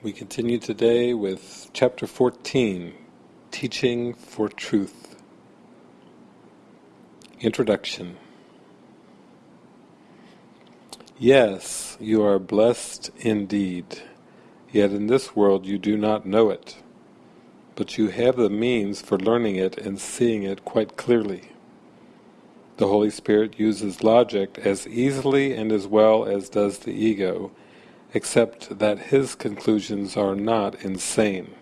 We continue today with chapter 14, Teaching for Truth. Introduction Yes, you are blessed indeed, yet in this world you do not know it, but you have the means for learning it and seeing it quite clearly. The Holy Spirit uses logic as easily and as well as does the ego, except that his conclusions are not insane.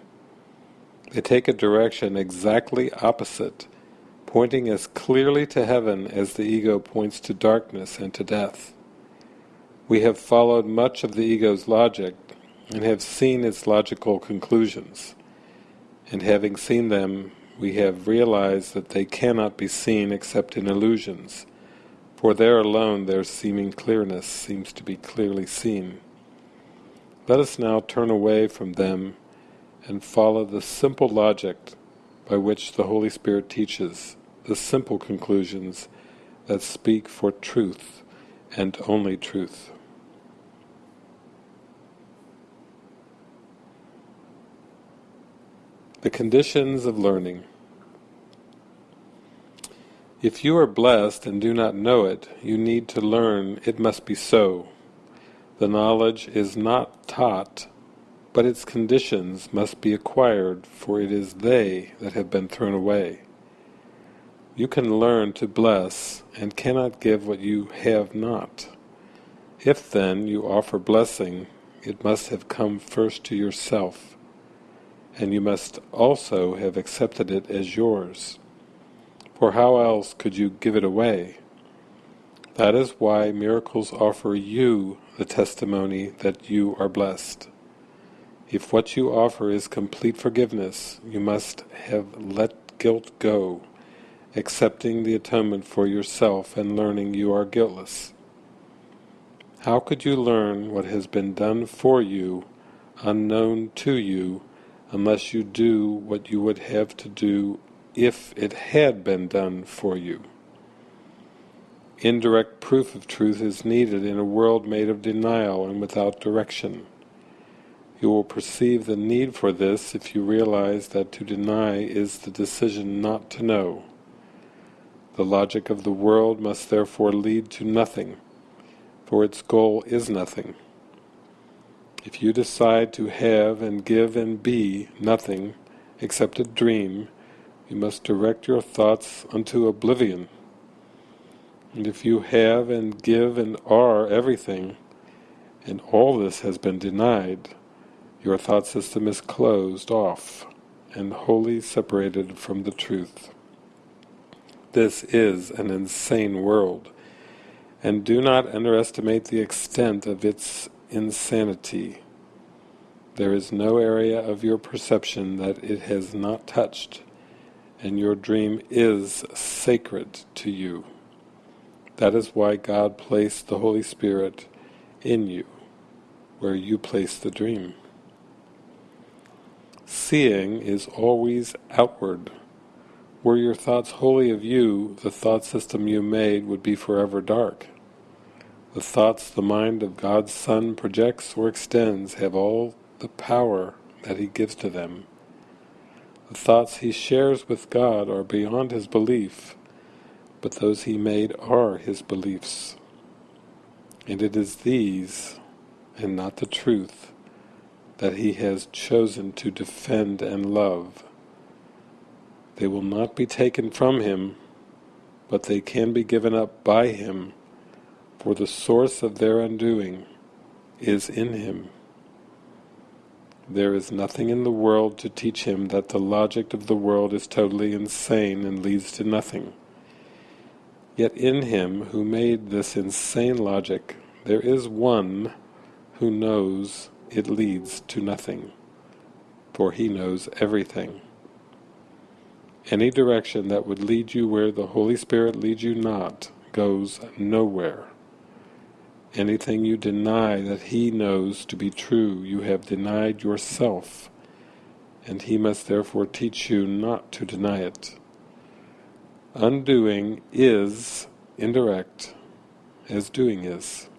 They take a direction exactly opposite, pointing as clearly to heaven as the ego points to darkness and to death. We have followed much of the ego's logic and have seen its logical conclusions, and having seen them, we have realized that they cannot be seen except in illusions, for there alone their seeming clearness seems to be clearly seen. Let us now turn away from them and follow the simple logic by which the Holy Spirit teaches, the simple conclusions that speak for truth and only truth. The conditions of learning. If you are blessed and do not know it, you need to learn it must be so. The knowledge is not taught, but its conditions must be acquired, for it is they that have been thrown away. You can learn to bless, and cannot give what you have not. If then you offer blessing, it must have come first to yourself, and you must also have accepted it as yours. For how else could you give it away? That is why miracles offer you the testimony that you are blessed. If what you offer is complete forgiveness, you must have let guilt go, accepting the atonement for yourself and learning you are guiltless. How could you learn what has been done for you, unknown to you, unless you do what you would have to do if it had been done for you? Indirect proof of truth is needed in a world made of denial and without direction. You will perceive the need for this if you realize that to deny is the decision not to know. The logic of the world must therefore lead to nothing, for its goal is nothing. If you decide to have and give and be nothing except a dream, you must direct your thoughts unto oblivion. And if you have and give and are everything, and all this has been denied, your thought system is closed off and wholly separated from the truth. This is an insane world, and do not underestimate the extent of its insanity. There is no area of your perception that it has not touched, and your dream is sacred to you. That is why God placed the Holy Spirit in you, where you place the dream. Seeing is always outward. Were your thoughts wholly of you, the thought system you made would be forever dark. The thoughts the mind of God's Son projects or extends have all the power that He gives to them. The thoughts He shares with God are beyond His belief, but those he made are his beliefs. And it is these, and not the truth, that he has chosen to defend and love. They will not be taken from him, but they can be given up by him, for the source of their undoing is in him. There is nothing in the world to teach him that the logic of the world is totally insane and leads to nothing. Yet in him who made this insane logic, there is one who knows it leads to nothing, for he knows everything. Any direction that would lead you where the Holy Spirit leads you not goes nowhere. Anything you deny that He knows to be true, you have denied yourself, and He must therefore teach you not to deny it. Undoing is indirect as doing is.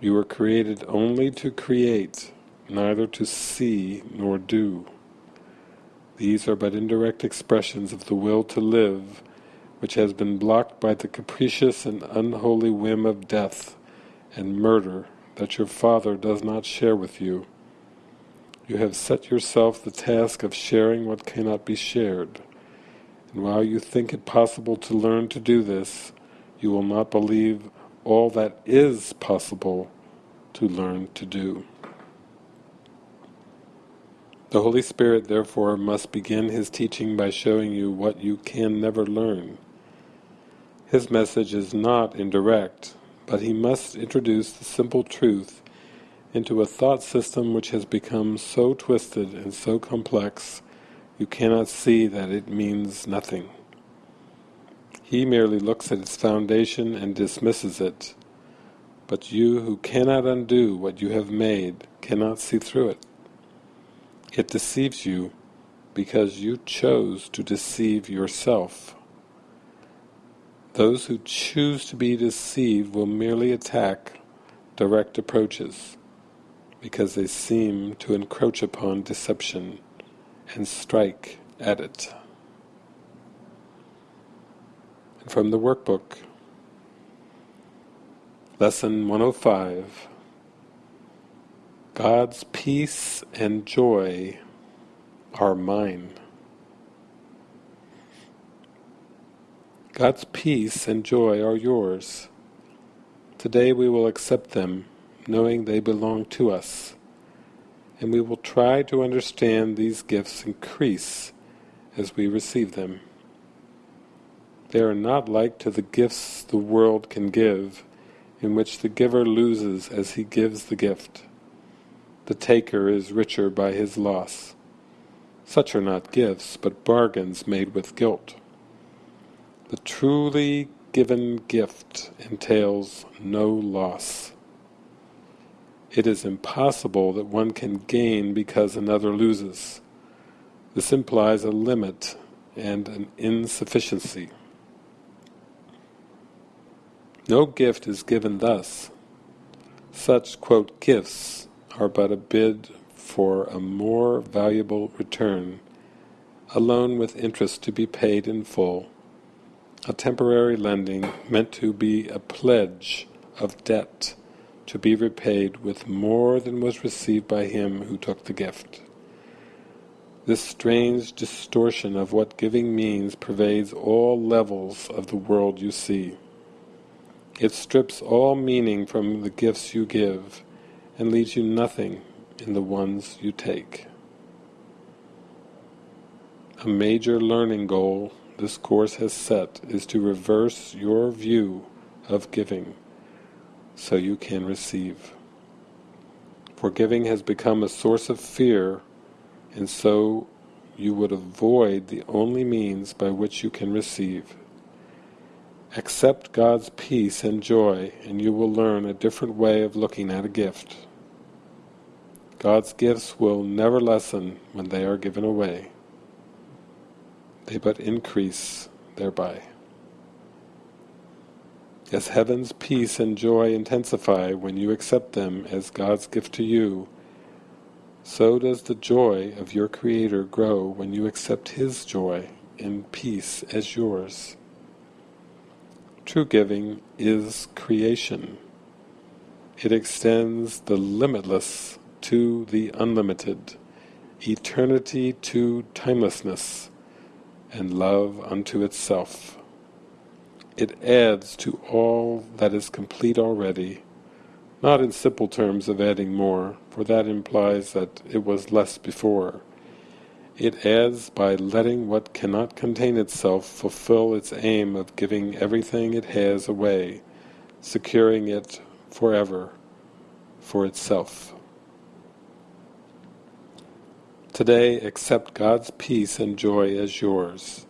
You were created only to create, neither to see nor do. These are but indirect expressions of the will to live, which has been blocked by the capricious and unholy whim of death and murder that your Father does not share with you. You have set yourself the task of sharing what cannot be shared, and while you think it possible to learn to do this, you will not believe all that is possible to learn to do. The Holy Spirit therefore must begin His teaching by showing you what you can never learn. His message is not indirect, but He must introduce the simple truth into a thought system which has become so twisted and so complex you cannot see that it means nothing. He merely looks at its foundation and dismisses it, but you who cannot undo what you have made cannot see through it. It deceives you because you chose to deceive yourself. Those who choose to be deceived will merely attack direct approaches because they seem to encroach upon deception and strike at it. And from the workbook, Lesson 105 God's peace and joy are mine. God's peace and joy are yours. Today we will accept them, knowing they belong to us, and we will try to understand these gifts increase as we receive them. They are not like to the gifts the world can give, in which the giver loses as he gives the gift the taker is richer by his loss. Such are not gifts, but bargains made with guilt. The truly given gift entails no loss. It is impossible that one can gain because another loses. This implies a limit and an insufficiency. No gift is given thus. Such, quote, gifts are but a bid for a more valuable return, a loan with interest to be paid in full, a temporary lending meant to be a pledge of debt to be repaid with more than was received by him who took the gift. This strange distortion of what giving means pervades all levels of the world you see. It strips all meaning from the gifts you give, and leaves you nothing in the ones you take. A major learning goal this course has set is to reverse your view of giving so you can receive. For giving has become a source of fear and so you would avoid the only means by which you can receive. Accept God's peace and joy and you will learn a different way of looking at a gift. God's gifts will never lessen when they are given away. They but increase thereby. As heaven's peace and joy intensify when you accept them as God's gift to you, so does the joy of your Creator grow when you accept His joy and peace as yours. True giving is creation. It extends the limitless to the unlimited, eternity to timelessness, and love unto itself. It adds to all that is complete already, not in simple terms of adding more, for that implies that it was less before, it adds by letting what cannot contain itself fulfill its aim of giving everything it has away, securing it forever for itself. Today accept God's peace and joy as yours.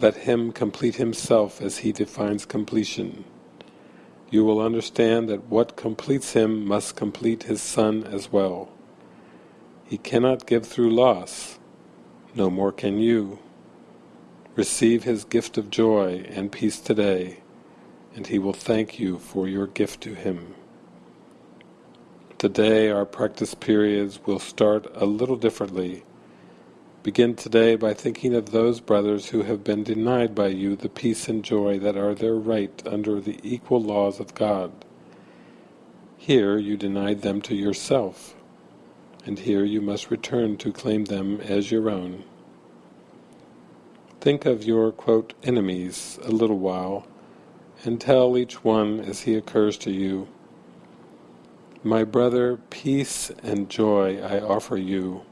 Let Him complete Himself as He defines completion. You will understand that what completes Him must complete His Son as well. He cannot give through loss, no more can you. Receive his gift of joy and peace today, and he will thank you for your gift to him. Today our practice periods will start a little differently. Begin today by thinking of those brothers who have been denied by you the peace and joy that are their right under the equal laws of God. Here you denied them to yourself, and here you must return to claim them as your own. Think of your, quote, enemies a little while, and tell each one as he occurs to you, My brother, peace and joy I offer you,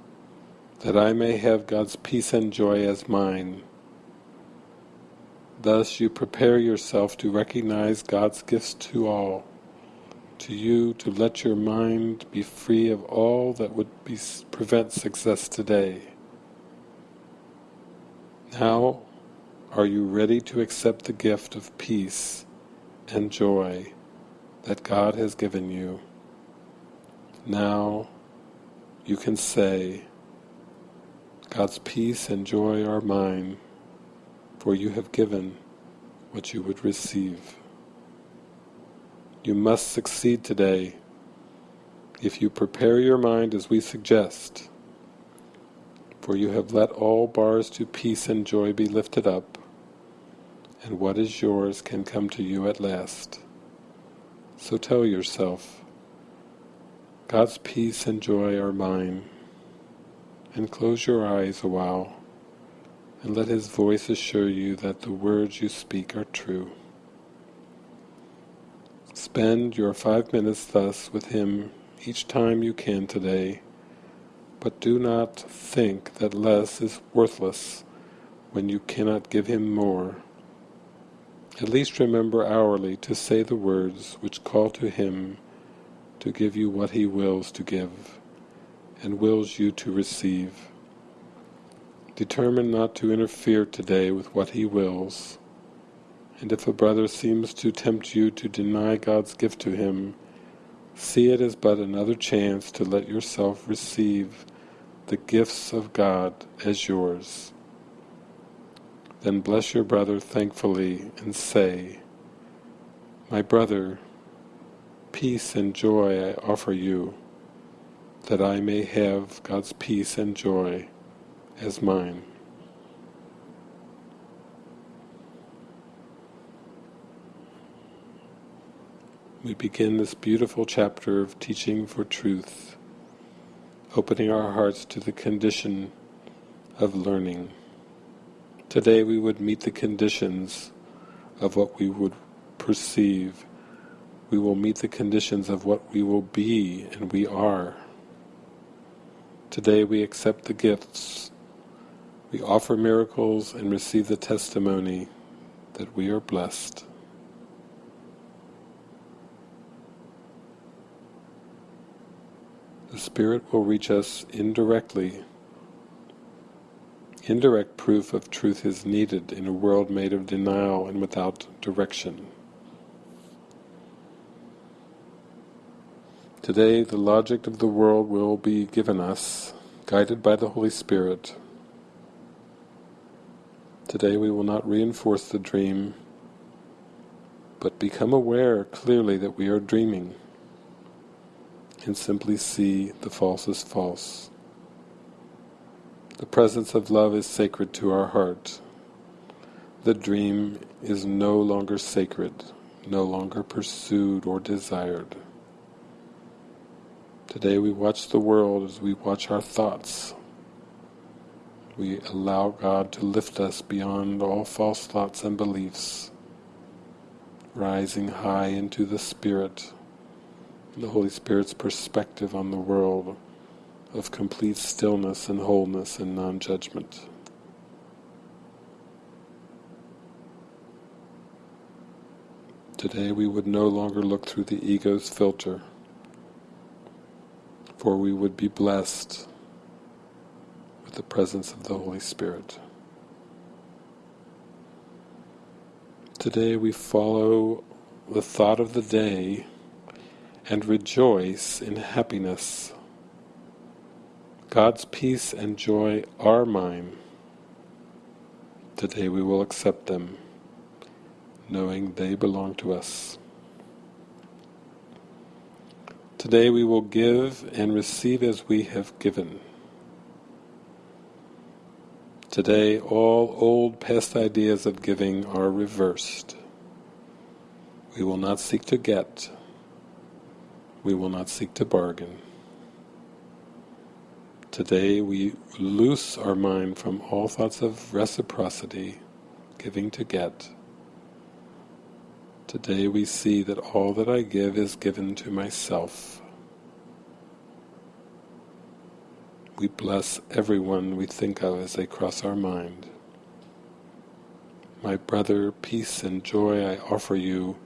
that I may have God's peace and joy as mine. Thus you prepare yourself to recognize God's gifts to all, to you to let your mind be free of all that would be, prevent success today. Now are you ready to accept the gift of peace and joy that God has given you? Now you can say, God's peace and joy are mine, for you have given what you would receive. You must succeed today if you prepare your mind as we suggest, for you have let all bars to peace and joy be lifted up, and what is yours can come to you at last. So tell yourself, God's peace and joy are mine, and close your eyes a while, and let His voice assure you that the words you speak are true. Spend your five minutes thus with Him each time you can today, but do not think that less is worthless when you cannot give Him more. At least remember hourly to say the words which call to Him to give you what He wills to give, and wills you to receive. Determine not to interfere today with what He wills, and if a brother seems to tempt you to deny God's gift to him, see it as but another chance to let yourself receive the gifts of God as yours. Then bless your brother thankfully and say, My brother, peace and joy I offer you, that I may have God's peace and joy as mine. We begin this beautiful chapter of teaching for truth opening our hearts to the condition of learning. Today we would meet the conditions of what we would perceive. We will meet the conditions of what we will be and we are. Today we accept the gifts. We offer miracles and receive the testimony that we are blessed. the Spirit will reach us indirectly. Indirect proof of truth is needed in a world made of denial and without direction. Today the logic of the world will be given us, guided by the Holy Spirit. Today we will not reinforce the dream, but become aware clearly that we are dreaming and simply see the false as false. The presence of love is sacred to our heart. The dream is no longer sacred, no longer pursued or desired. Today we watch the world as we watch our thoughts. We allow God to lift us beyond all false thoughts and beliefs, rising high into the Spirit, the Holy Spirit's perspective on the world of complete stillness and wholeness and non-judgment. Today we would no longer look through the ego's filter, for we would be blessed with the presence of the Holy Spirit. Today we follow the thought of the day and rejoice in happiness. God's peace and joy are mine. Today we will accept them, knowing they belong to us. Today we will give and receive as we have given. Today all old past ideas of giving are reversed. We will not seek to get. We will not seek to bargain. Today we loose our mind from all thoughts of reciprocity, giving to get. Today we see that all that I give is given to myself. We bless everyone we think of as they cross our mind. My brother, peace and joy I offer you,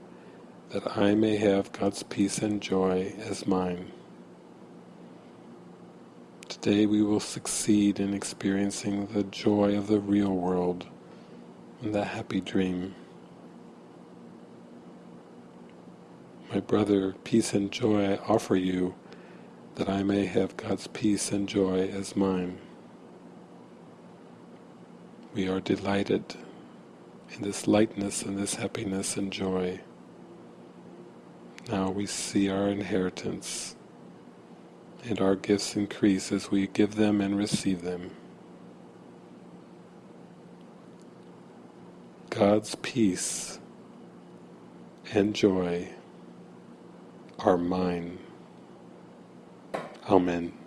that I may have God's peace and joy as mine. Today we will succeed in experiencing the joy of the real world and the happy dream. My brother, peace and joy I offer you, that I may have God's peace and joy as mine. We are delighted in this lightness and this happiness and joy. Now we see our inheritance and our gifts increase as we give them and receive them. God's peace and joy are mine. Amen.